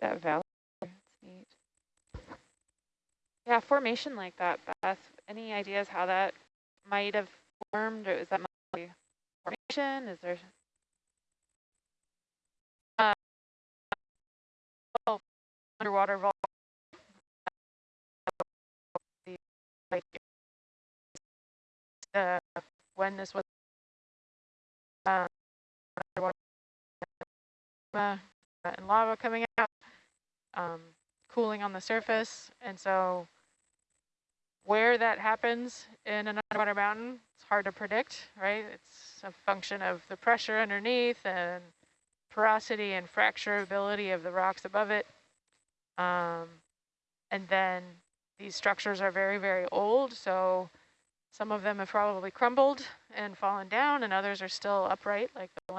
that valley. Neat. Yeah, formation like that, Beth. Any ideas how that might have formed, or is that formation? Is there? Uh, oh, underwater vault. Like, uh, when this was uh, underwater uh, and lava coming out, um, cooling on the surface, and so where that happens in an underwater mountain, it's hard to predict, right? It's a function of the pressure underneath and porosity and fracturability of the rocks above it. Um, and then these structures are very, very old, so some of them have probably crumbled and fallen down, and others are still upright, like the one